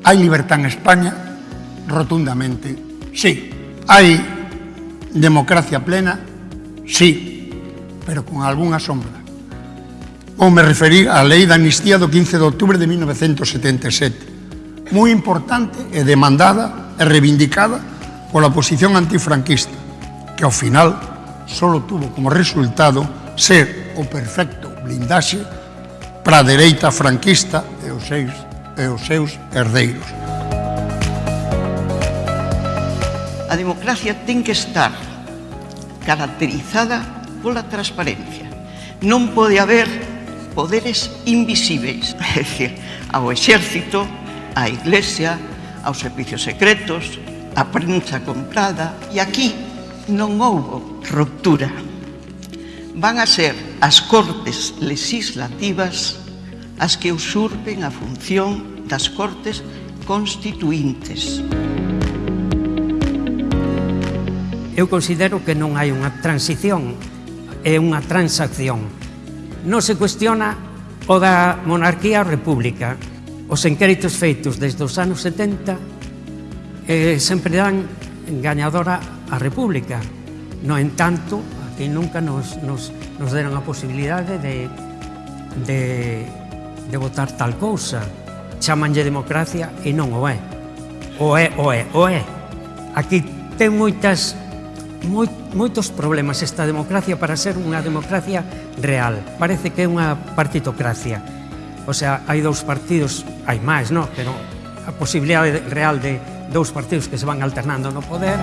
Hai libertad en España? Rotundamente, sí. Hai democracia plena? Sí, pero con algunha sombra. Ou me referir á lei da amnistía do 15 de outubro de 1977, moi importante e demandada e reivindicada pola posición antifranquista, que ao final só tuvo como resultado ser o perfecto blindaxe para a dereita franquista e os seis e os seus herdeiros. A democracia ten que estar caracterizada pola transparencia. Non pode haber poderes invisíveis, é dicir, ao exército, á iglesia, aos servicios secretos, á prensa comprada, e aquí non houbo ruptura. Van a ser as cortes legislativas as que usurpen a función das Cortes Constituintes. Eu considero que non hai unha transición, é unha transacción. Non se cuestiona o da monarquía ou república. Os enquéritos feitos desde os anos 70 eh, sempre dan gañadora a república. No entanto, aquí nunca nos, nos, nos deron a posibilidade de, de de votar tal cousa. Chamanlle democracia e non o é. O é, o é, o é. Aquí ten moitas moi, moitos problemas esta democracia para ser unha democracia real. Parece que é unha partitocracia. O sea, hai dous partidos, hai máis, non? Pero a posibilidade real de dous partidos que se van alternando no poder...